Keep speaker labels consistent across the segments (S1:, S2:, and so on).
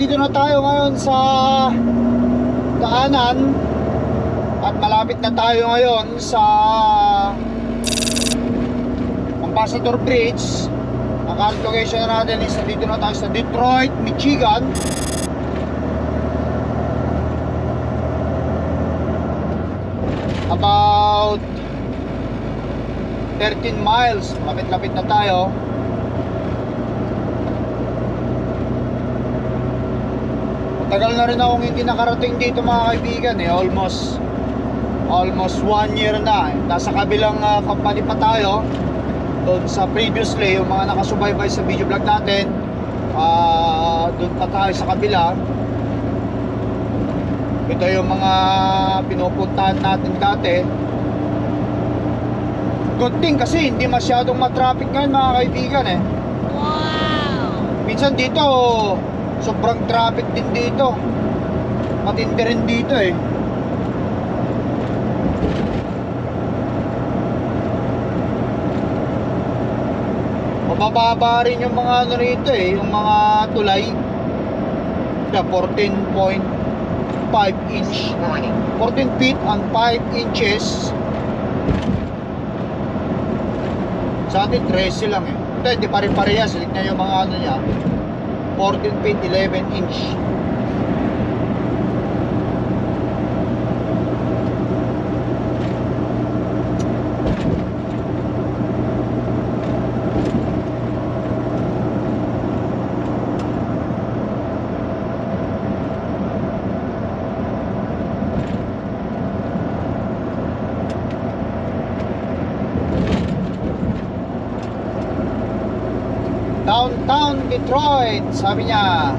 S1: nandito na tayo ngayon sa daanan at malapit na tayo ngayon sa Ambassador Bridge. Ang current location na natin is nandito na tayo sa Detroit, Michigan. About 13 miles. Malapit-lapit na tayo Tagal na rin akong hindi nakarating dito mga kaibigan eh, almost almost one year na. Nasa kabilang ah, company pa tayo. Doon sa previously, yung mga nakasubaybay sa video vlog natin, ah doon pa tayo sa kabila. Ito yung mga pinupuntahan natin dati. Good thing kasi hindi masyadong matraffic ngayon mga kaibigan eh. Minsan dito, sobrang traffic din dito. Matindi rin dito eh. Mabababa rin yung mga ano rito eh, yung mga tulay. Yeah, 14.5 inch. 14 feet and 5 inches. Sa atin 13 lang eh. Hindi pa rin parehas. Tignan yung mga ano niya. 14 feet 11 inch. Detroit, sabi niya.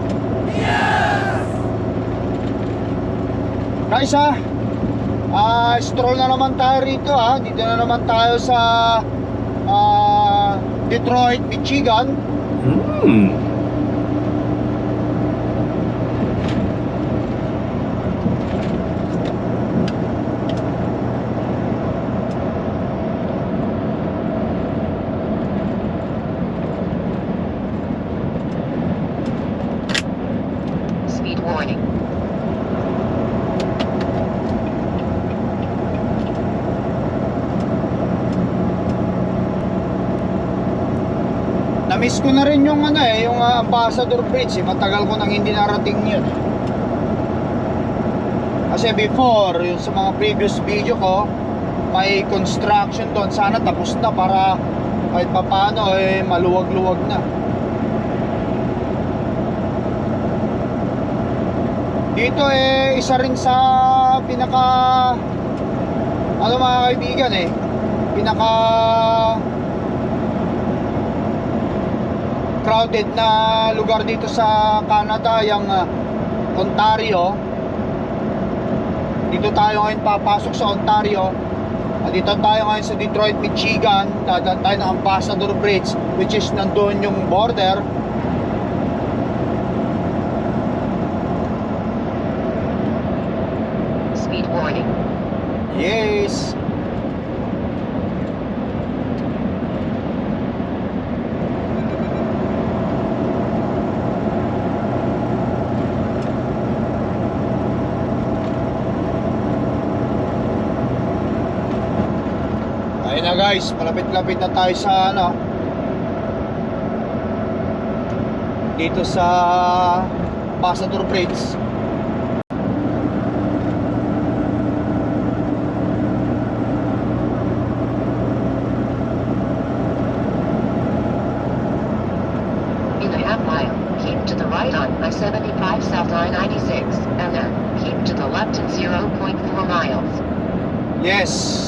S1: Guys ha, ah, stroll na naman tayo rito ha. Dito na naman tayo sa ah, Detroit, Michigan.
S2: Hmm.
S3: Speed warning.
S1: Na-miss ko na rin yung ano eh, yung ah, Ambassador Bridge. Eh. Matagal ko nang hindi narating yun. Kasi before, yung sa mga previous video ko, may construction doon. Sana tapos na para kahit papano eh maluwag-luwag na. Dito eh isa rin sa pinaka ano mga kaibigan eh pinaka crowded na lugar dito sa Canada yung uh, Ontario. Dito tayo ngayon papasok sa Ontario. At dito tayo ngayon sa Detroit, Michigan. Dadaan tayo ng Ambassador Bridge which is nandun yung border guys, malapit-lapit na tayo sa ano dito sa Passador Bridge.
S3: In a half mile, keep to the right on I-75 South I-96, and then keep to the left in 0.4 miles.
S1: Yes.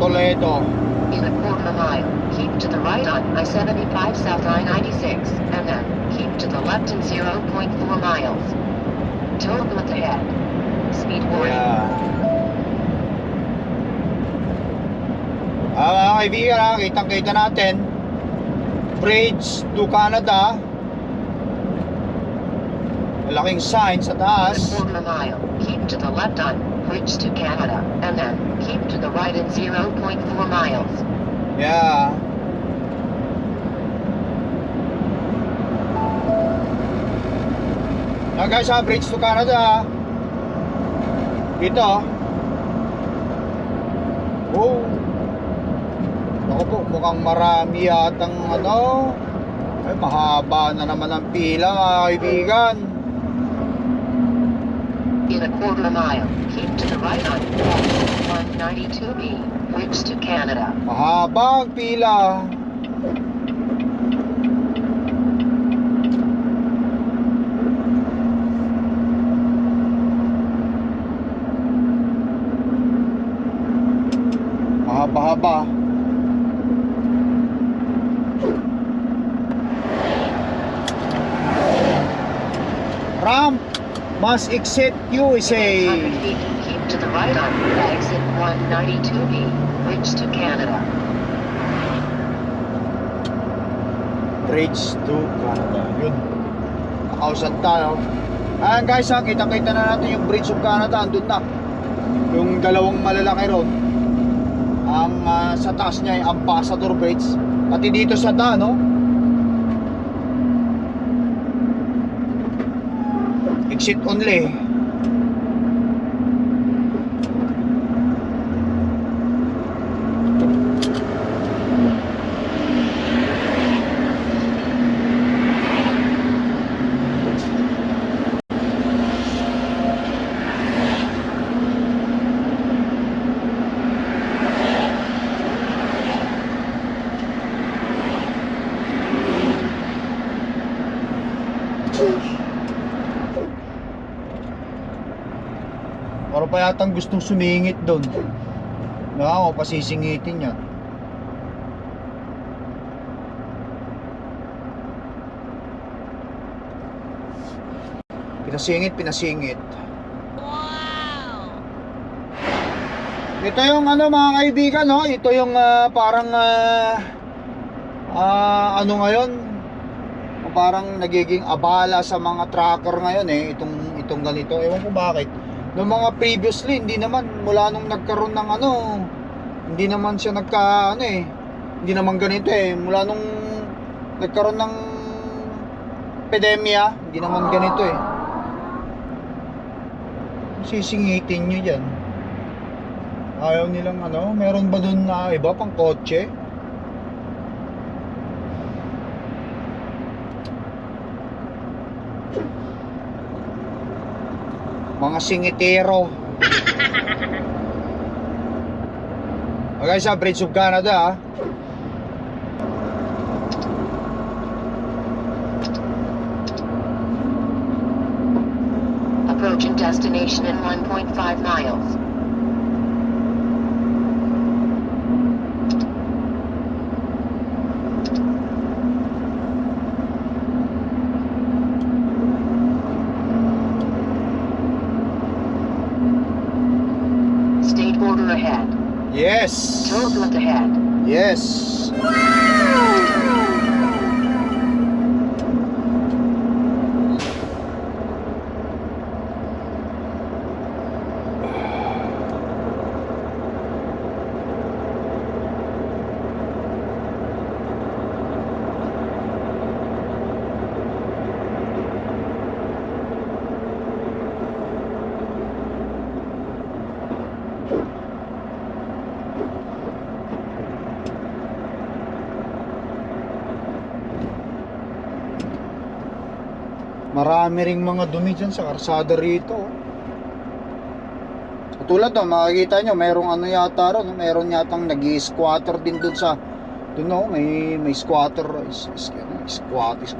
S1: Toledo.
S3: In a quarter mile, keep to the right on I-75 South I-96, and then keep to the left in 0.4 miles. Toll booth ahead. Speed warning.
S1: Yeah. Ah, mga kaibigan, ha, kitang-kita natin. Bridge to Canada. Malaking sign sa taas.
S3: mile, keep to the left on Bridge to Canada, and then keep to the right in 0.4 miles.
S1: Yeah. Yan guys ha, Bridge to Canada. Dito. Oh. Ako po, mukhang marami yatang ano. Ay, mahaba na naman ang pila mga kaibigan.
S3: In a quarter mile, keep to the right on 192B, Bridge to Canada.
S1: Mahaba ang pila. Must exit USA.
S3: 100 feet, keep to the right on exit 192B, Bridge to Canada.
S1: Bridge to Canada. Yun. Nakausan tayo. Ayan guys, ha, kita-kita na natin yung Bridge of Canada. Andun na. Yung dalawang malalaki ron. Ang ah, sa taas niya ay Ambassador Bridge. Pati dito sa da, no? Exit only. Yatang gustong sumingit doon. Na ako, pasisingitin niya. Pinasingit, pinasingit. Ito yung ano mga kaibigan, no? Ito yung ah, parang ah, ah, ano ngayon? Parang nagiging abala sa mga tracker ngayon eh, itong itong ganito. Ewan ko bakit. Noong mga previously, hindi naman mula nung nagkaroon ng ano, hindi naman siya nagka ano eh. Hindi naman ganito eh. Mula nung nagkaroon ng epidemya, hindi naman ganito eh. Sisingitin nyo dyan. Ayaw nilang ano, meron ba dun na iba pang kotse? Mga singitero. Okay sa Bridge of Canada ah.
S3: Approaching destination in 1.5 miles.
S1: Yes.
S3: Toll booth ahead.
S1: Yes. Marami ring mga dumi dyan sa karsada rito. oh. Tulad no, makikita nyo, merong ano yata ron, meron yatang nag squatter din dun sa, dun no, may, may squatter, is, is, ano, squat, is,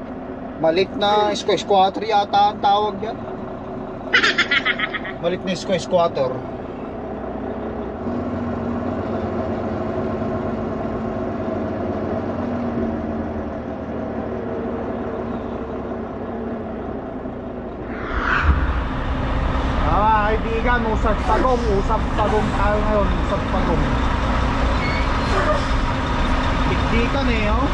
S1: malit na squ- squatter yata ang tawag yan. Malit na squ- squatter. Mga kaibigan, usap pagong, usap pagong tayo ngayon, usap pagong. Dikdikan eh, oh.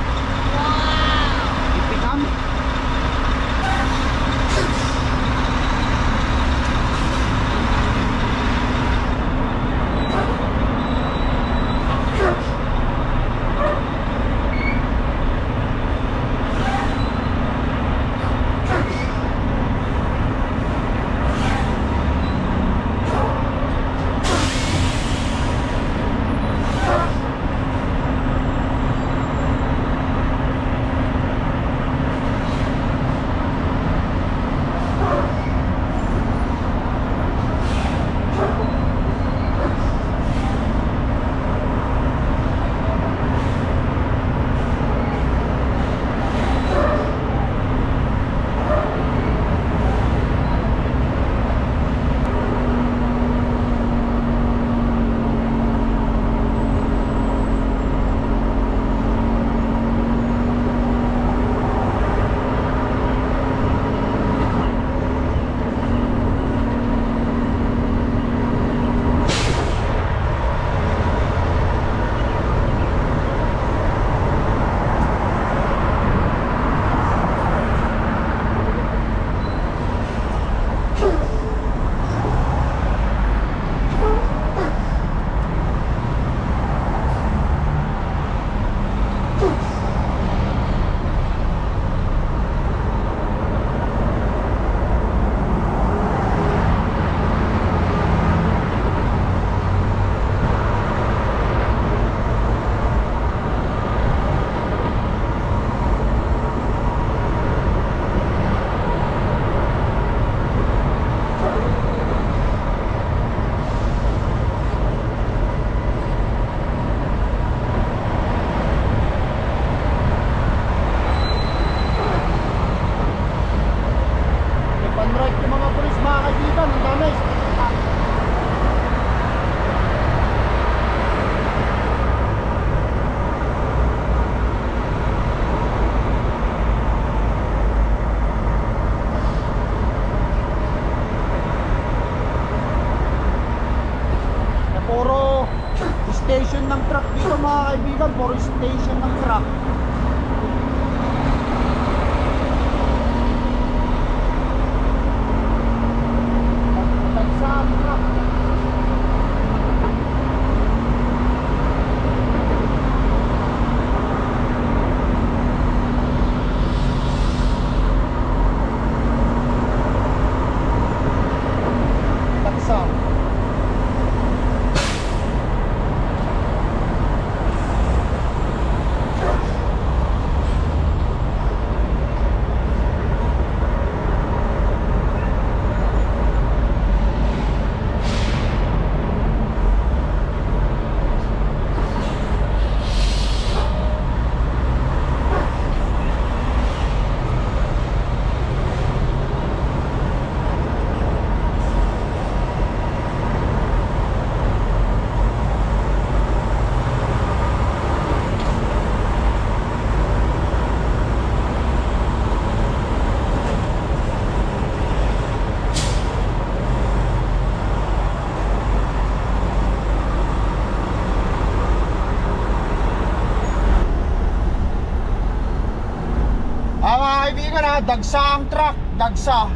S1: Dagsa ang truck, dagsa.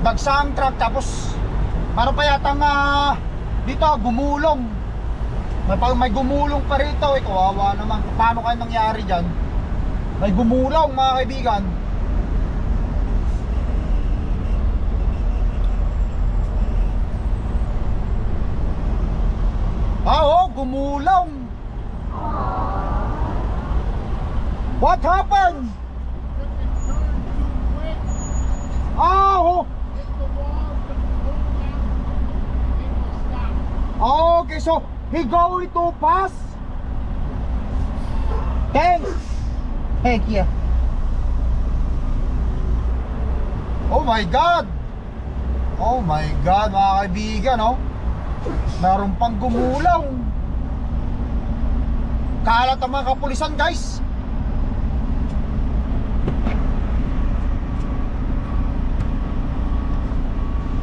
S1: Dagsa ang truck, tapos para pa yata nga dito gumulong. May, may gumulong pa rito, eh, kawawa naman. Paano kaya nangyari dyan? May gumulong mga kaibigan. Ah, oh, gumulong. What happened? Ah, oh. Okay, so he going to pass. Thanks. Thank you. Oh my God. Oh my God, mga kaibigan, oh. Meron pang gumulaw. Kalat ang mga kapulisan, guys.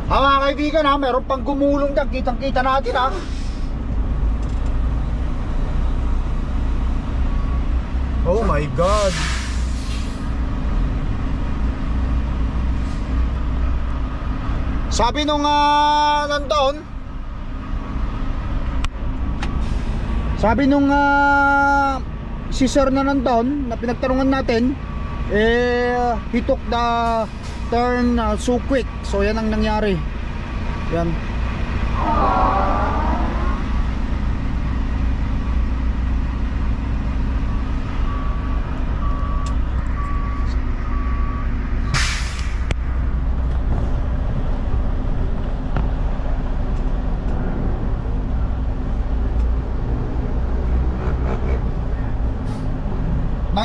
S1: Ha mga kaibigan ha, meron pang gumulong dyan, kitang kita natin ha Oh my God. Sabi nung uh, nandoon Sabi nung ah, si sir na nandoon na pinagtanungan natin eh he took the turn uh, so quick. So yan ang nangyari. Yan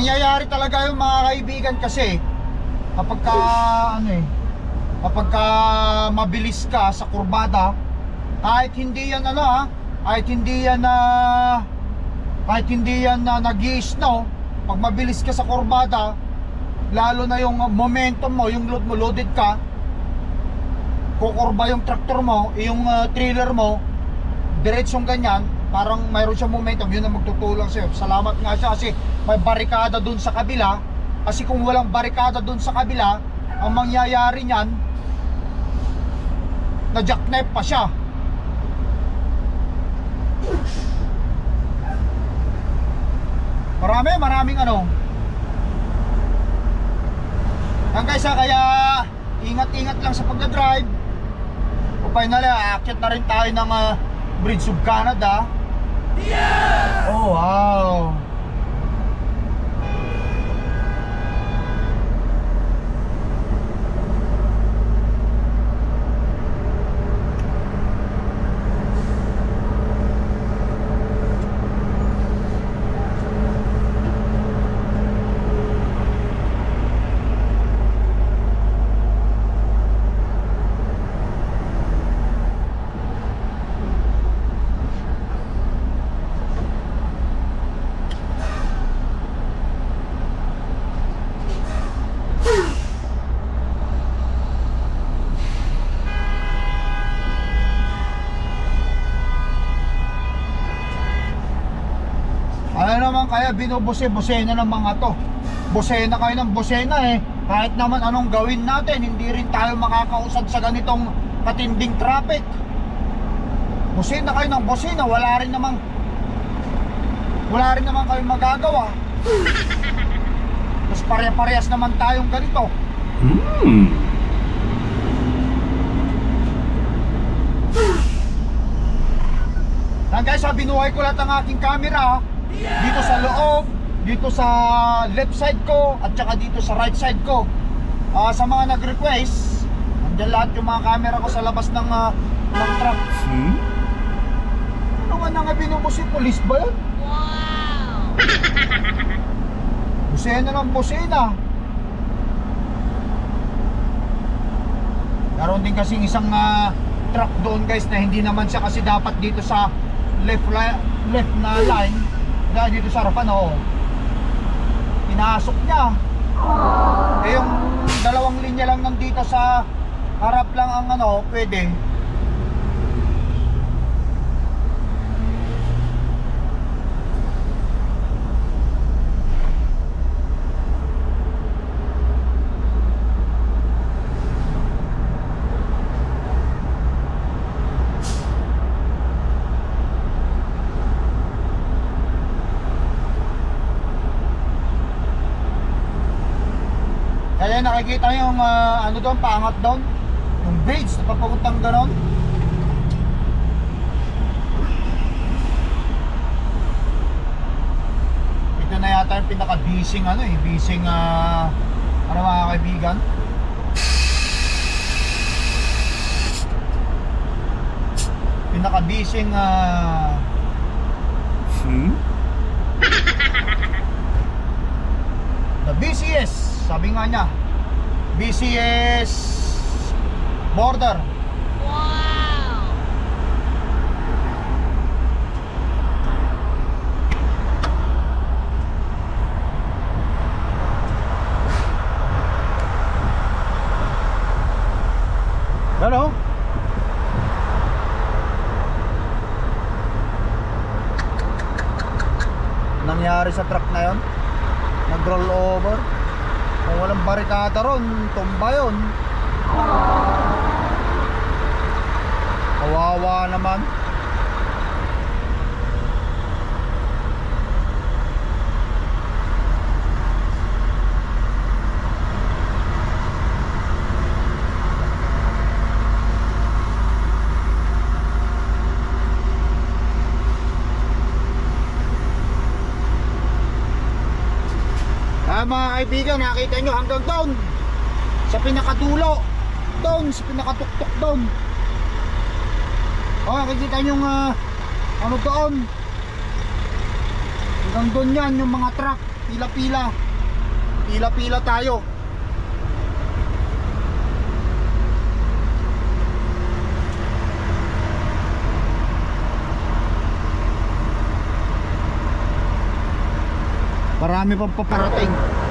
S1: nangyayari talaga yung mga kaibigan kasi kapag ka ano eh kapag ka mabilis ka sa kurbada kahit hindi yan ano ha kahit hindi yan na kahit hindi yan na nag snow pag mabilis ka sa kurbada lalo na yung momentum mo yung load mo loaded ka kukurba yung tractor mo yung uh, trailer mo diretsong ganyan parang mayroon siyang momentum yun ang magtutulong sa'yo. Salamat nga siya kasi may barikada dun sa kabila. Kasi kung walang barikada dun sa kabila ang mangyayari niyan na jackknife pa siya. Marami maraming ano. Ang guys ah, kaya ingat-ingat lang sa pagdadrive. O finally aakyat na rin tayo ng ah, Bridge of Canada Oh wow kaya binubuse-busena ng mga to. Busena kayo ng busena eh. Kahit naman anong gawin natin Hindi rin tayo makakausad sa ganitong katinding traffic. Busena kayo ng busena Wala rin namang Wala rin naman kayong magagawa. Tapos pare-parehas naman tayong ganito.
S2: Hmm.
S1: Yan guys, ha, binuhay ko lahat ang aking camera dito sa loob, dito sa left side ko at saka dito sa right side ko. Ah, sa mga nag-request, nandiyan lahat yung mga camera ko sa labas ng ah, ng truck.
S2: Hmm?
S1: Ano nga nga binubusi? Police ba yun? Wow! busena ng busena. Meron din kasing isang ah, truck doon guys na hindi naman siya kasi dapat dito sa left left na line dahil dito sa harapan oh. Pinasok niya. Eh yung dalawang linya lang nandito sa harap lang ang ano, pwede. Ayan, nakikita yung uh, ano doon, paangat doon. Yung bridge na papapuntang ganon. Ito na yata yung pinaka-bising ano eh, bising uh, ah, ano mga kaibigan. Pinaka-bising uh, ah,
S2: hmm?
S1: the BCS sabi nga niya busiest border. Ano? Nangyari sa truck na yon? Nag-roll over. Kung walang barikada ron, tumba yun. Kawawa naman. Ah, mga kaibigan, nakita nyo hanggang doon. Sa pinakadulo. Doon, sa pinakatuktok doon. Oh, nakikita nyo yung ah, ano doon. Hanggang doon yan, yung mga truck. Pila-pila. Pila-pila tayo. Marami pang paparating.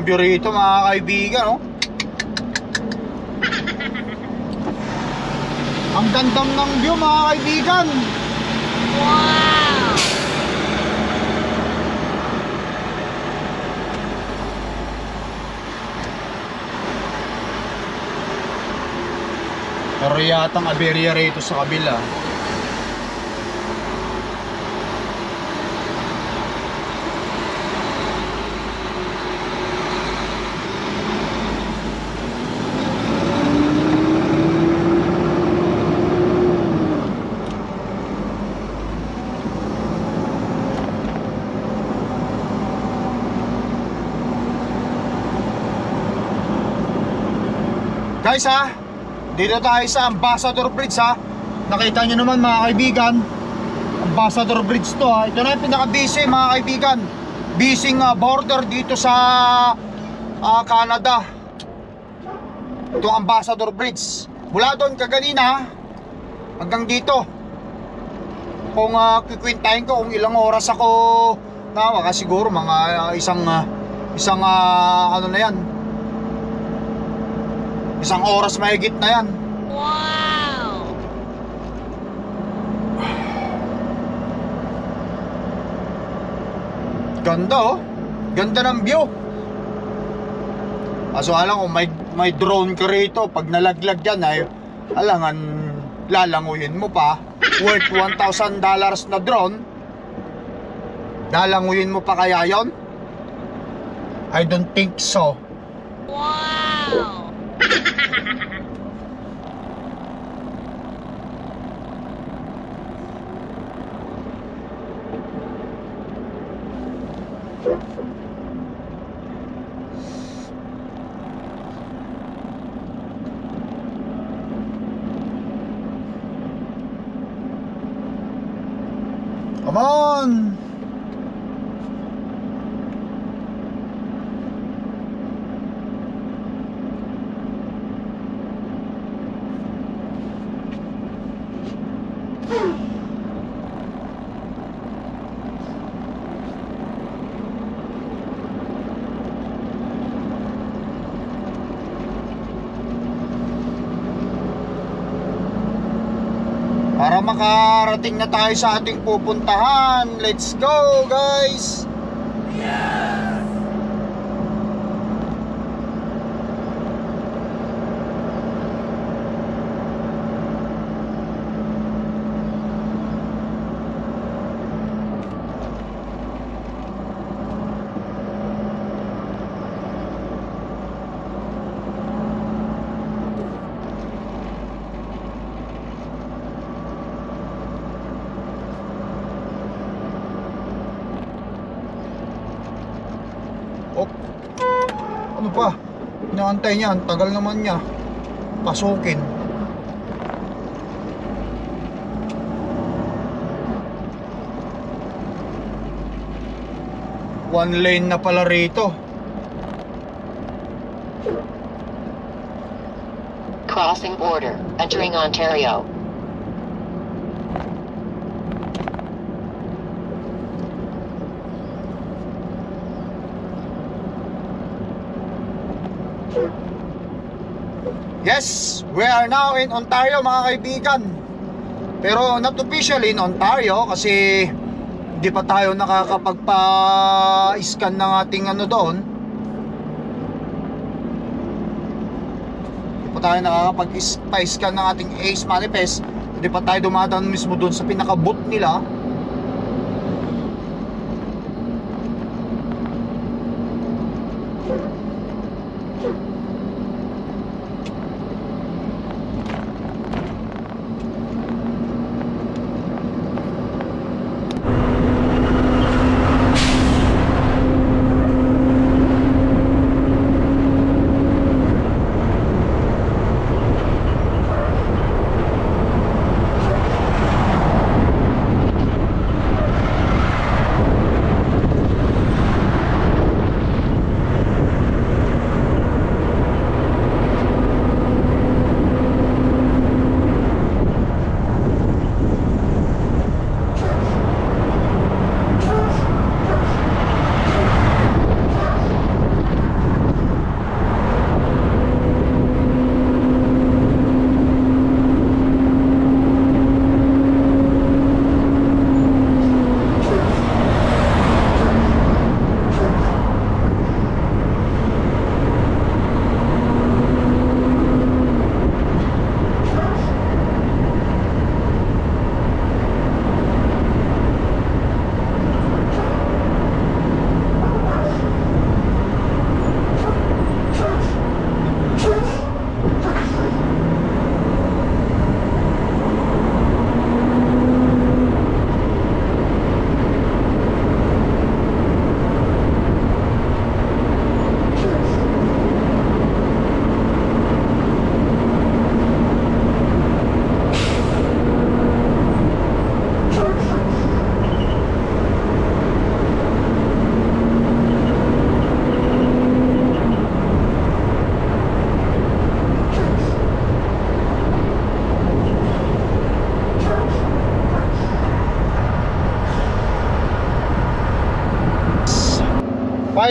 S1: View rito mga kaibigan, oh. Ang gandang ng view mga kaibigan. Pero yatang aberya rito sa kabila. Guys ha, dito tayo sa Ambassador Bridge ha. Nakita nyo naman mga kaibigan, Ambassador Bridge to ha. Ito na yung pinaka-busy mga kaibigan. Busy nga border dito sa ah, Canada. Ito ang Ambassador Bridge. Mula doon kaganina hanggang dito. Kung uh, kikwintahin ko kung ilang oras ako nawa kasi siguro mga ah, isang ah, isang ah, ano na yan. Isang oras mahigit na yan.
S4: Wow!
S1: Ganda oh. Ganda ng view. Kaso alam kung may, may drone ka rito, pag nalaglag yan ay alangan lalanguyin mo pa. Worth $1,000 dollars na drone. Lalanguyin mo pa kaya yon? I don't think so.
S4: Wow!
S1: ha ha ha ha Para makarating na tayo sa ating pupuntahan. Let's go, guys! Oh. Ano pa? Inaantay niya. Ang tagal naman niya. Pasukin. One lane na pala rito.
S3: Crossing border. Entering Ontario.
S1: Yes, we are now in Ontario mga kaibigan. Pero not officially in Ontario kasi hindi pa tayo nakakapagpa-scan ng ating ano doon. Hindi pa tayo nakakapag-scan ng ating ACE manifest. Hindi pa tayo dumadaan mismo doon sa pinaka-boot nila.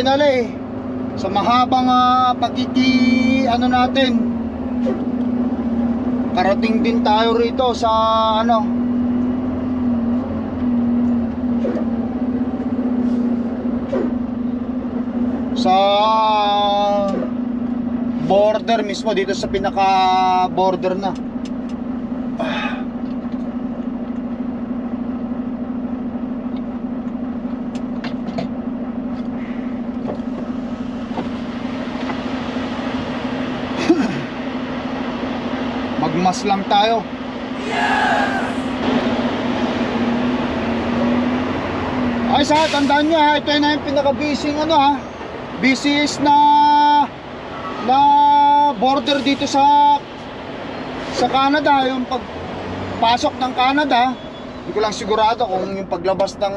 S1: Finally, sa mahabang uh, pagkiki ano natin, karating din tayo rito sa ano, sa border mismo dito sa pinaka border na magmas lang tayo. Ay sa tandaan nyo ha ito na yung pinaka busy ano ha. Busiest na na border dito sa sa Canada yung pagpasok ng Canada. Hindi ko lang sigurado kung yung paglabas ng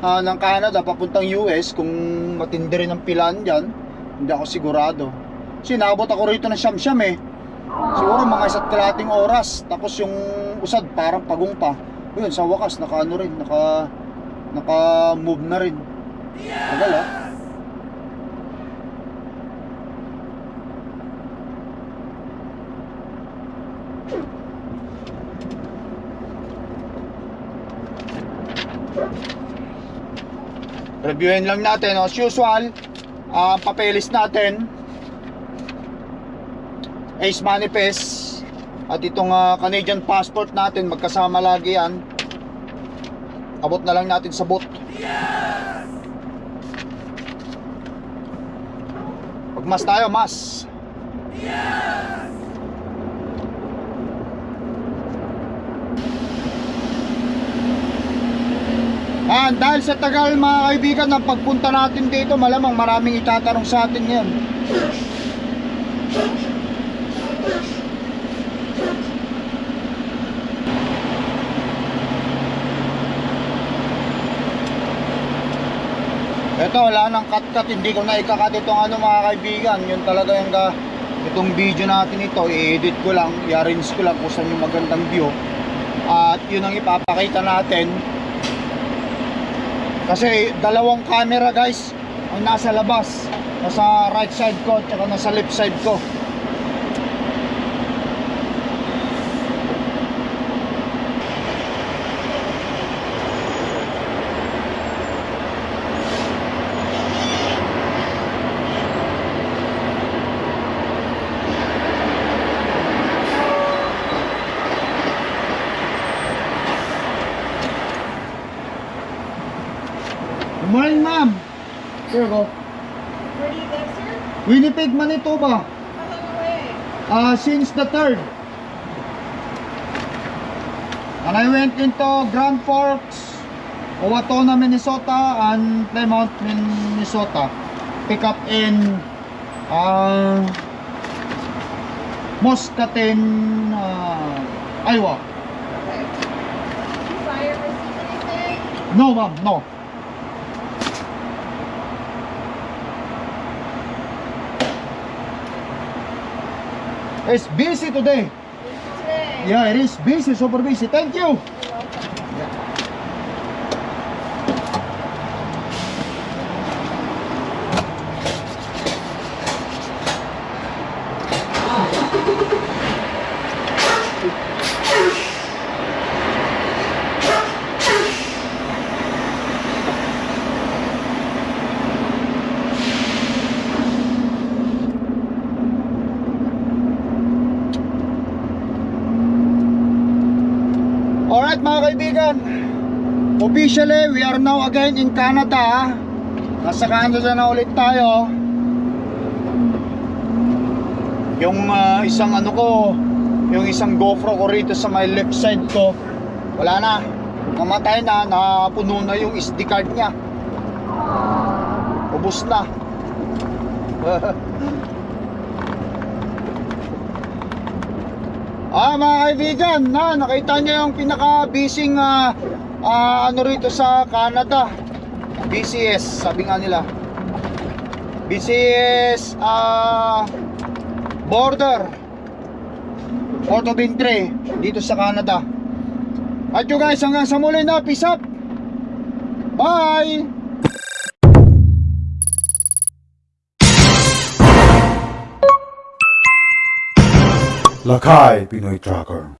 S1: ah, ng Canada papuntang US kung matindi rin ang pilan dyan. Hindi ako sigurado. Kasi naabot ako rito ng siyam-siyam eh siguro mga isa't kalating oras. Tapos yung usad parang pagong pa. Yun sa wakas naka ano rin naka naka move na rin. Tagal ah. Reviewin lang natin as usual ang papeles natin Ace Manifest. At itong ah, Canadian passport natin magkasama lagi yan. Abot na lang natin sa boot pag mas tayo mas. Ah, dahil sa tagal mga kaibigan ng pagpunta natin dito, malamang maraming itatanong sa atin ngayon. Ito, wala nang cut-cut, hindi ko na ikakat itong ano mga kaibigan. Yun talaga yung ga, itong video natin ito, i-edit ko lang, i-arrange ko lang kung saan yung magandang view. At yun ang ipapakita natin kasi dalawang camera guys ang nasa labas. Nasa right side ko at saka nasa left side ko. Good morning ma'am. Here go.
S5: Where do you live, sir?
S1: Winnipeg, Manitoba.
S5: How long away?
S1: Uh, since the 3rd. And I went into Grand Forks, Owatonna, Minnesota, and Plymouth, Minnesota. Pick up in uh, Muscatine, uh, Iowa.
S5: Okay. Did you fire receive anything?
S1: No, ma'am, no. It's busy today. Yeah, it is busy, super busy. Thank you.
S5: You're welcome.
S1: Alright mga kaibigan Officially, we are now again in Canada. Nasa Canada na ulit tayo. Yung ah, isang ano ko Yung isang GoPro ko rito sa my left side ko Wala na. Namatay na, napuno na yung SD card niya. Ubus na. Ah, mga kaibigan, na nakita niyo yung pinaka-busy ah, uh, ano rito sa Canada? BCS sabi nga nila. BCS uh, ah, border. Porto Bintre dito sa Canada. At you guys hanggang sa muli na peace up bye!
S2: Lakay Pinoy Tracker.